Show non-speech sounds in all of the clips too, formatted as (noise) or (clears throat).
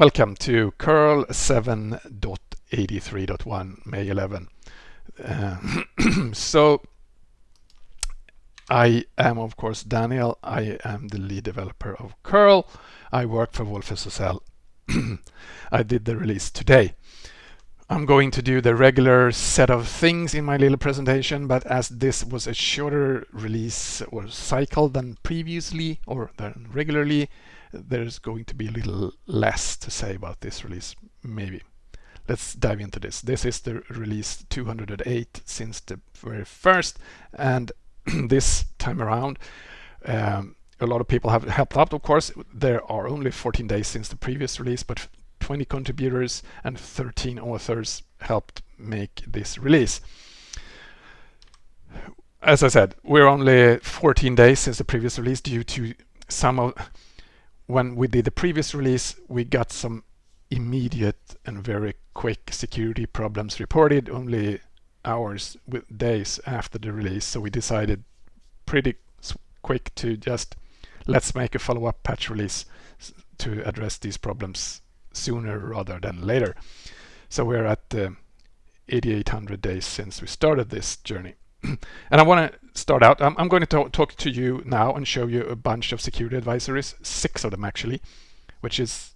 Welcome to curl 7.83.1 May 11. Uh, (clears throat) so I am of course Daniel. I am the lead developer of curl. I work for wolfSSL. (clears throat) I did the release today. I'm going to do the regular set of things in my little presentation, but as this was a shorter release or cycle than previously or than regularly, there's going to be a little less to say about this release, maybe. Let's dive into this. This is the release 208 since the very first, and (clears throat) this time around, um, a lot of people have helped out, of course. There are only 14 days since the previous release, but 20 contributors and 13 authors helped make this release. As I said, we're only 14 days since the previous release due to some of when we did the previous release, we got some immediate and very quick security problems reported only hours with days after the release. So we decided pretty quick to just let's make a follow-up patch release to address these problems sooner rather than later. So we're at uh, 8800 days since we started this journey. (clears throat) and I want to start out, I'm, I'm going to talk, talk, to you now and show you a bunch of security advisories, six of them actually, which is,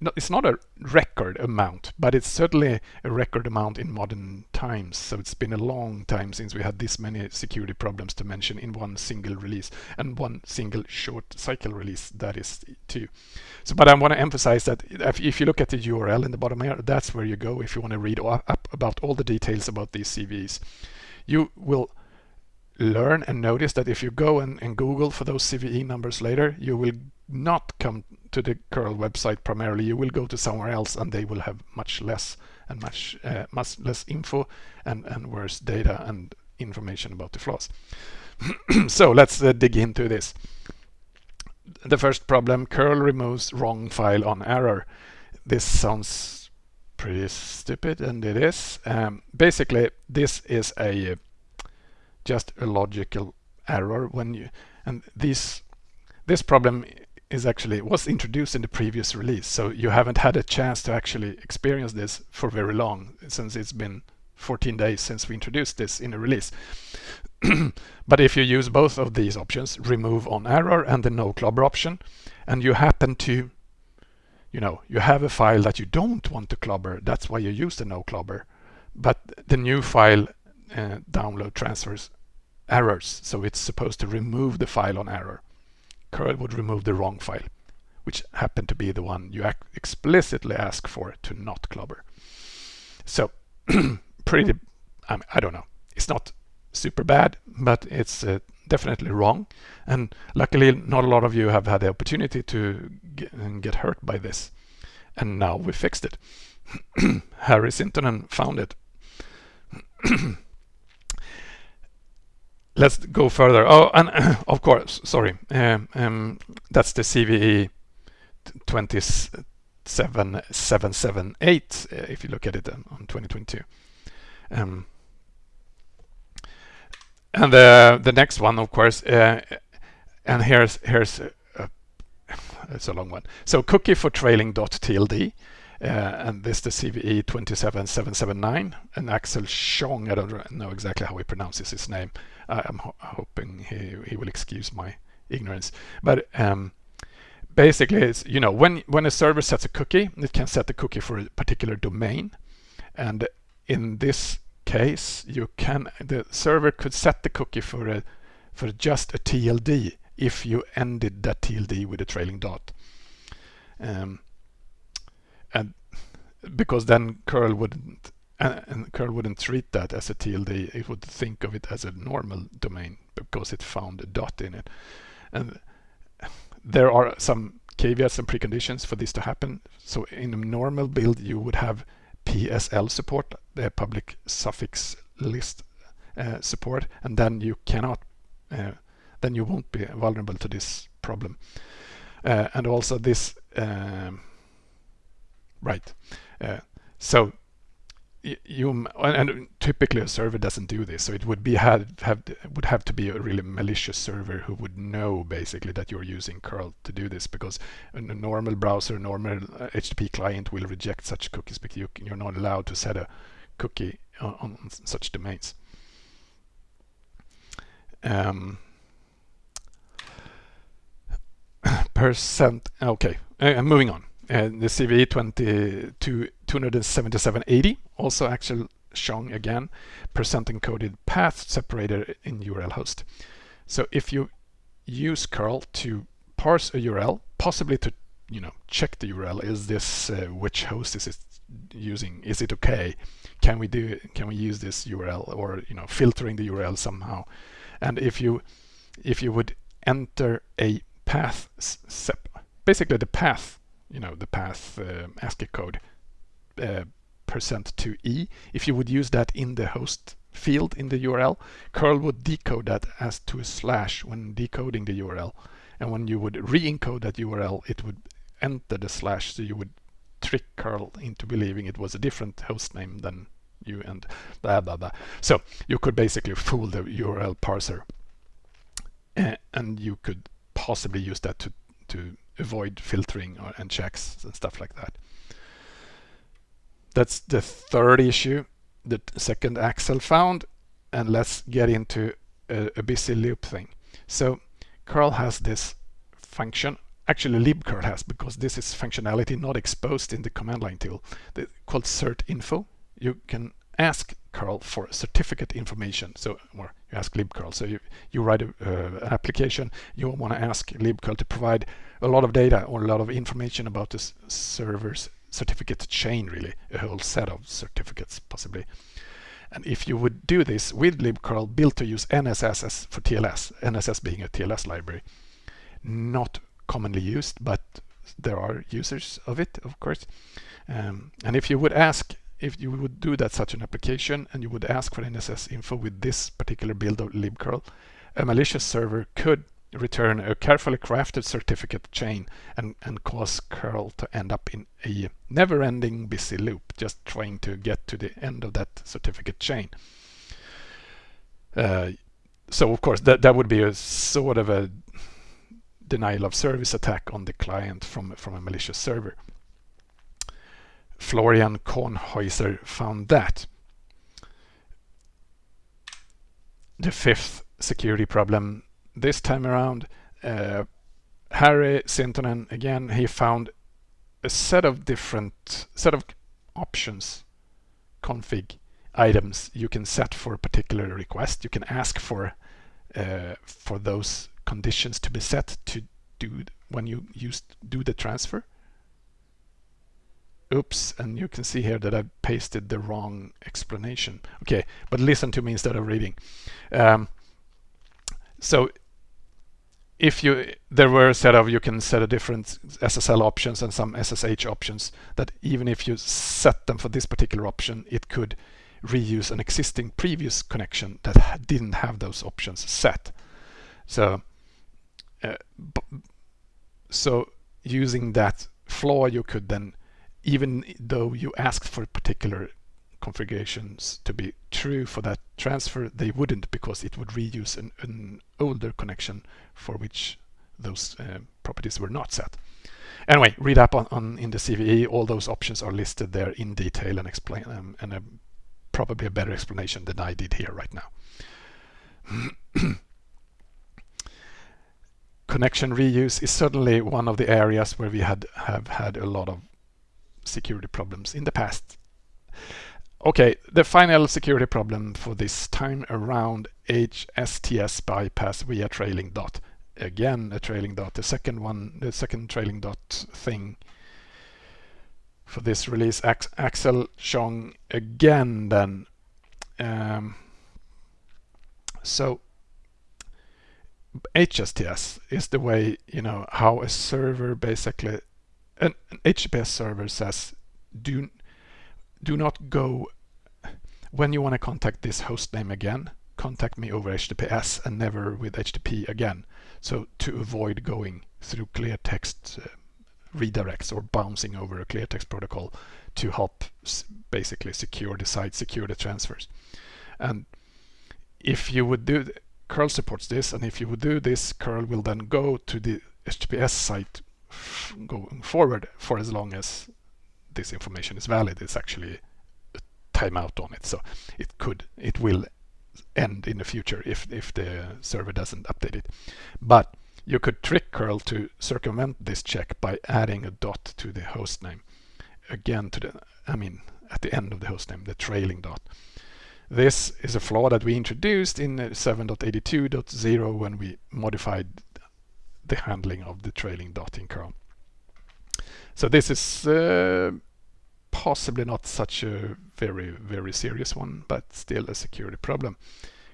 not, it's not a record amount, but it's certainly a record amount in modern times. So it's been a long time since we had this many security problems to mention in one single release and one single short cycle release, that is too. So, but I want to emphasize that if, if you look at the URL in the bottom here, that's where you go if you want to read up about all the details about these CVEs you will learn and notice that if you go and, and, Google for those CVE numbers later, you will not come to the curl website primarily. You will go to somewhere else and they will have much less and much, uh, much less info and, and worse data and information about the flaws. (clears throat) so let's uh, dig into this. The first problem, curl removes wrong file on error. This sounds pretty stupid and it is. Um, basically this is a just a logical error when you and this this problem is actually was introduced in the previous release so you haven't had a chance to actually experience this for very long since it's been 14 days since we introduced this in a release (clears throat) but if you use both of these options remove on error and the no clobber option and you happen to you know, you have a file that you don't want to clobber. That's why you use the no clobber. But the new file uh, download transfers errors. So it's supposed to remove the file on error. curl would remove the wrong file, which happened to be the one you explicitly ask for to not clobber. So (clears throat) pretty, I, mean, I don't know. It's not super bad, but it's uh, definitely wrong. And luckily, not a lot of you have had the opportunity to get, hurt by this. And now we fixed it. (clears throat) Harry Sintonen found it. (clears throat) Let's go further. Oh, and (clears throat) of course, sorry, um, um, that's the CVE 27778 uh, if you look at it um, on 2022. Um, and the the next one, of course, uh, and here's here's uh, it's a long one. So cookie for trailing trailing.tld, uh, and this is the CVE 27779, and Axel Chong. I don't know exactly how he pronounces his name. I'm ho hoping he he will excuse my ignorance, but. Um, basically, it's you know when when a server sets a cookie, it can set the cookie for a particular domain, and in this case, you can the server could set the cookie for a for just a TLD if you ended that TLD with a trailing dot. Um, and because then curl wouldn't and curl wouldn't treat that as a TLD, it would think of it as a normal domain because it found a dot in it. And there are some caveats and preconditions for this to happen. So in a normal build, you would have PSL support, the public suffix list uh, support, and then you cannot, uh, then you won't be vulnerable to this problem. Uh, and also this, um, right. Uh, so you and typically a server doesn't do this so it would be had have would have to be a really malicious server who would know basically that you're using curl to do this because a normal browser normal http uh, client will reject such cookies because you, you're not allowed to set a cookie on, on such domains. Um, (coughs) percent okay uh, moving on. And the CVE 20 to 27780 also Axel Chong again percent encoded path separator in URL host. So if you use curl to parse a URL, possibly to you know check the URL, is this uh, which host is it using? Is it okay? Can we do can we use this URL or you know filtering the URL somehow? And if you if you would enter a path sep basically the path you know, the path uh, ASCII code percent to e. If you would use that in the host field in the URL, curl would decode that as to a slash when decoding the URL. And when you would re-encode that URL, it would enter the slash, so you would trick curl into believing it was a different host name than you and blah blah blah. So you could basically fool the URL parser, uh, and you could possibly use that to to avoid filtering or, and checks and stuff like that. That's the third issue, the second Axel found. And let's get into a, a busy loop thing. So curl has this function, actually libcurl has, because this is functionality not exposed in the command line tool, the, called certinfo. You can ask curl for certificate information. So, or you ask libcurl. So you, you write a, uh, an application, you want to ask libcurl to provide a lot of data or a lot of information about this server's certificate chain really, a whole set of certificates possibly. And if you would do this with libcurl built to use NSS for TLS, NSS being a TLS library, not commonly used, but there are users of it, of course. Um, and if you would ask, if you would do that such an application and you would ask for NSS info with this particular build of libcurl, a malicious server could return a carefully crafted certificate chain and, and cause curl to end up in a never-ending busy loop, just trying to get to the end of that certificate chain. Uh, so of course that, that would be a sort of a denial of service attack on the client from, from a malicious server. Florian Kohnhäuser found that. The fifth security problem this time around, uh, Harry Sintonen, again, he found a set of different set of options, config items you can set for a particular request. You can ask for uh, for those conditions to be set to do when you use do the transfer. Oops, and you can see here that I pasted the wrong explanation. Okay, but listen to me instead of reading. Um, so if you there were a set of you can set a different SSL options and some SSH options that even if you set them for this particular option it could reuse an existing previous connection that didn't have those options set. So uh, so using that flaw you could then even though you asked for a particular configurations to be true for that transfer, they wouldn't because it would reuse an, an older connection for which those uh, properties were not set. Anyway, read up on, on, in the CVE. All those options are listed there in detail and explain them, and a, probably a better explanation than I did here right now. (clears throat) Connection reuse is certainly one of the areas where we had have had a lot of security problems in the past. Okay, the final security problem for this time around HSTS bypass via trailing dot. Again, a trailing dot, the second one, the second trailing dot thing for this release. Axel Chong again then. Um, so HSTS is the way, you know, how a server basically, an, an HTTPS server says, do do not go when you want to contact this host name again contact me over HTTPS and never with HTTP again so to avoid going through clear text uh, redirects or bouncing over a clear text protocol to help basically secure the site, secure the transfers. And if you would do, curl supports this, and if you would do this, curl will then go to the HTTPS site going forward for as long as this information is valid. It's actually a timeout on it, so it could, it will end in the future if if the server doesn't update it. But you could trick curl to circumvent this check by adding a dot to the host name. Again, to the I mean at the end of the host name, the trailing dot. This is a flaw that we introduced in 7.82.0 when we modified the handling of the trailing dot in curl. So this is uh, possibly not such a very, very serious one, but still a security problem.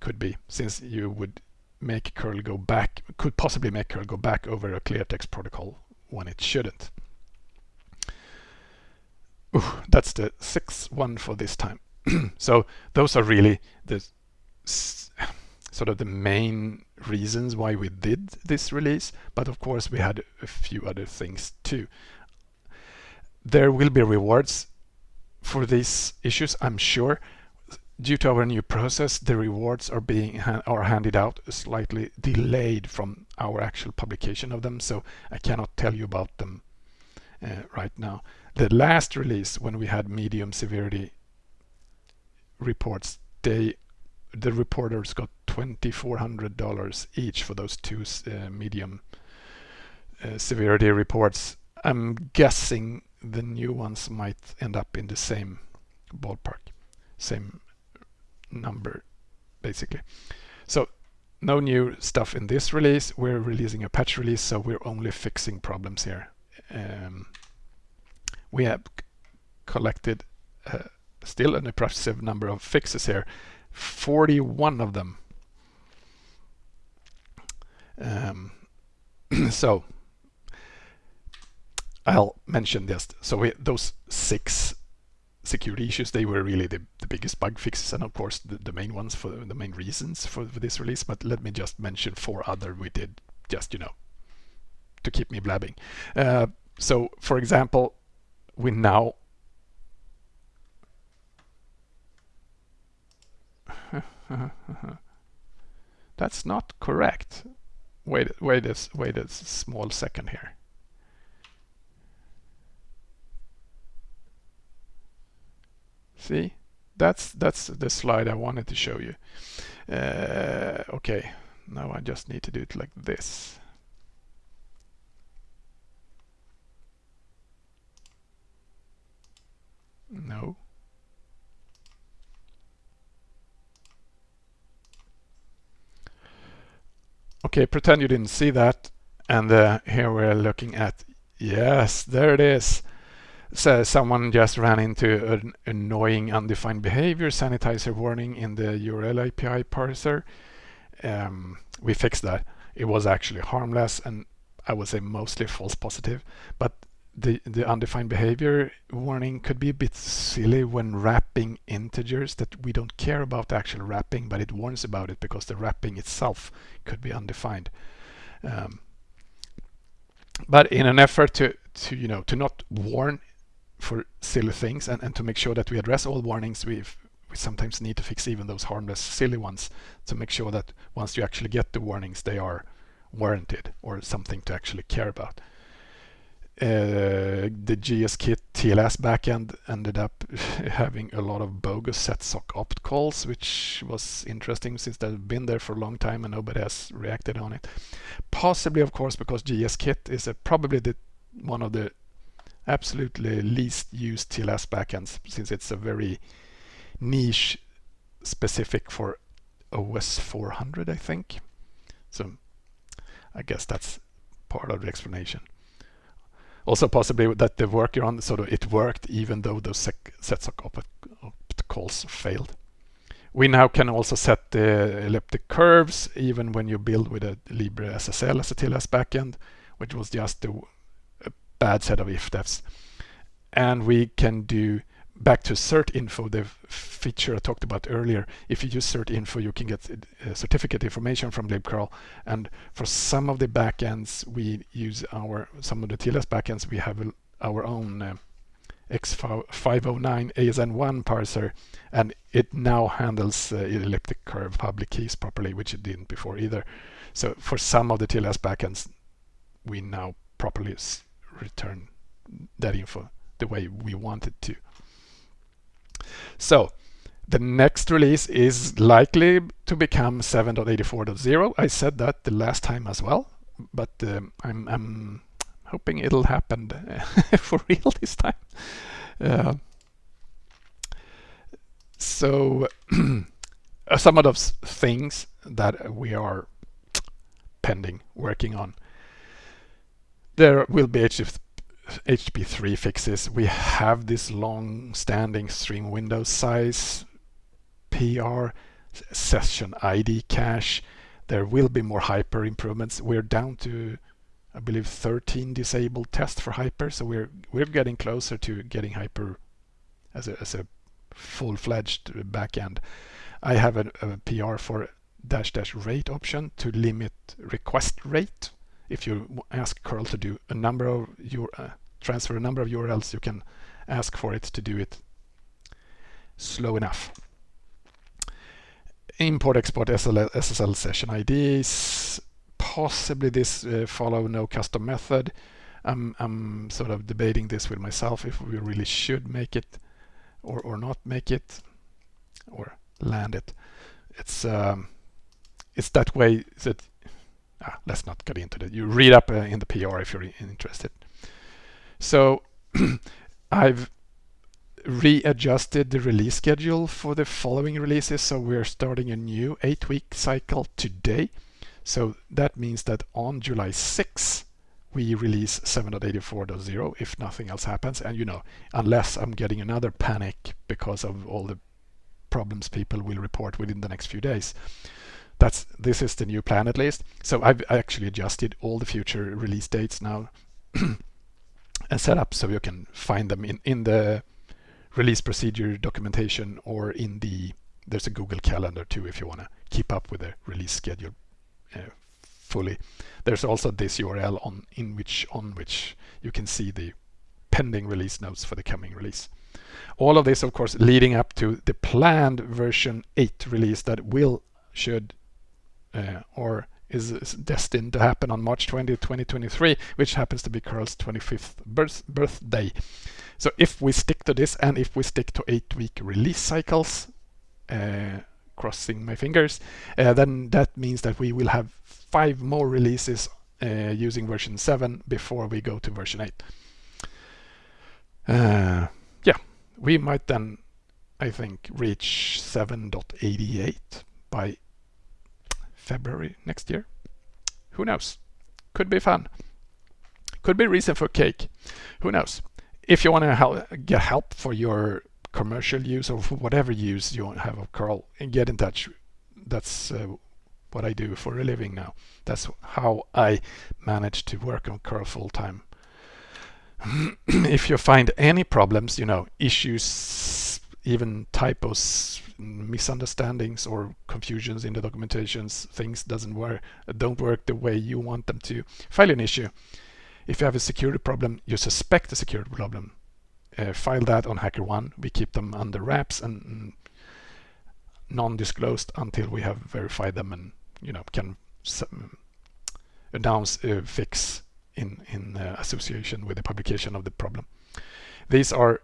Could be, since you would make curl go back, could possibly make curl go back over a clear text protocol when it shouldn't. Ooh, that's the sixth one for this time. (clears throat) so those are really the sort of the main reasons why we did this release. But of course, we had a few other things too. There will be rewards for these issues, I'm sure. Due to our new process, the rewards are being ha are handed out slightly delayed from our actual publication of them, so I cannot tell you about them uh, right now. The last release, when we had medium severity reports, they the reporters got $2,400 each for those two uh, medium uh, severity reports. I'm guessing the new ones might end up in the same ballpark, same number basically. So no new stuff in this release. We're releasing a patch release, so we're only fixing problems here. Um, we have collected uh, still an impressive number of fixes here, 41 of them. Um, (clears throat) so I'll mention this. So we, those six security issues, they were really the, the biggest bug fixes and of course the, the main ones for the main reasons for, for this release. But let me just mention four other we did just, you know, to keep me blabbing. Uh, so for example, we now (laughs) That's not correct. Wait, wait, a, wait a small second here. See, that's that's the slide I wanted to show you. Uh, okay, now I just need to do it like this. No. Okay, pretend you didn't see that. And uh, here we're looking at, yes, there it is so someone just ran into an annoying undefined behavior sanitizer warning in the URL API parser. Um, we fixed that. It was actually harmless and I would say mostly false positive, but the, the undefined behavior warning could be a bit silly when wrapping integers that we don't care about the actual wrapping, but it warns about it because the wrapping itself could be undefined. Um, but in an effort to, to you know to not warn for silly things and, and to make sure that we address all warnings we we sometimes need to fix even those harmless silly ones to make sure that once you actually get the warnings they are warranted or something to actually care about. Uh, the GSKit TLS backend ended up (laughs) having a lot of bogus setsock opt calls, which was interesting since they've been there for a long time and nobody has reacted on it. Possibly, of course, because GSKit is a, probably the one of the absolutely least used TLS backends since it's a very niche specific for OS 400 I think. So I guess that's part of the explanation. Also possibly that the workaround sort of it worked even though those setsock opt, opt calls failed. We now can also set the elliptic curves even when you build with a Libre SSL as a TLS backend, which was just the bad set of if-defs. And we can do back to cert info, the feature I talked about earlier. If you use cert info, you can get uh, certificate information from libcurl. And for some of the backends, we use our some of the TLS backends. We have our own uh, X509 ASN1 parser, and it now handles uh, elliptic curve public keys properly, which it didn't before either. So for some of the TLS backends, we now properly return that info the way we want it to. So the next release is likely to become 7.84.0. I said that the last time as well, but um, I'm, I'm, hoping it'll happen (laughs) for real this time. Uh, so (clears throat) some of those things that we are pending working on. There will be HF HTTP3 fixes, we have this long-standing stream window size PR session ID cache. There will be more hyper improvements. We're down to, I believe, 13 disabled tests for hyper, so we're we're getting closer to getting hyper as a as a full-fledged backend. I have a, a PR for dash dash rate option to limit request rate if you ask curl to do a number of your uh, transfer a number of URLs, you can ask for it to do it slow enough. Import export SSL, SSL session IDs. Possibly this uh, follow no custom method. I'm, I'm sort of debating this with myself if we really should make it or, or not make it or land it. It's um, it's that way that ah, let's not get into that. You read up uh, in the PR if you're interested. So (clears throat) I've readjusted the release schedule for the following releases. So we're starting a new eight week cycle today. So that means that on July 6, we release 7.84.0 if nothing else happens. And you know, unless I'm getting another panic because of all the problems people will report within the next few days. That's this is the new plan at least. So I've actually adjusted all the future release dates now (clears throat) and set up so you can find them in, in the release procedure documentation or in the there's a Google Calendar too if you want to keep up with the release schedule uh, fully. There's also this URL on in which on which you can see the pending release notes for the coming release. All of this, of course, leading up to the planned version 8 release that will, should, or is, is, destined to happen on March 20, 2023, which happens to be curl's 25th birth, birthday. So if we stick to this and if we stick to eight week release cycles, uh, crossing my fingers, uh, then that means that we will have five more releases uh, using version 7 before we go to version 8. Uh, yeah, we might then, I think, reach 7.88 by February next year. Who knows? Could be fun. Could be reason for cake. Who knows? If you want to help, get help for your commercial use or for whatever use you have of curl, and get in touch. That's uh, what I do for a living now. That's how I manage to work on curl full time. (clears throat) if you find any problems, you know, issues, even typos, misunderstandings or confusions in the documentations, things doesn't work, don't work the way you want them to, file an issue. If you have a security problem, you suspect a security problem, uh, file that on HackerOne. We keep them under wraps and, and non-disclosed until we have verified them and you know can announce a fix in in uh, association with the publication of the problem. These are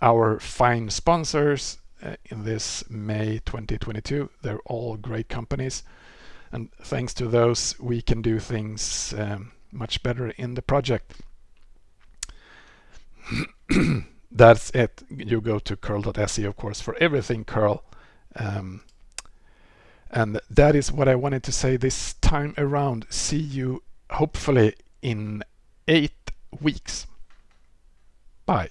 our fine sponsors uh, in this May 2022. They're all great companies. And thanks to those, we can do things um, much better in the project. (clears throat) That's it. You go to curl.se, of course, for everything curl. Um, and that is what I wanted to say this time around. See you hopefully in eight weeks. Bye.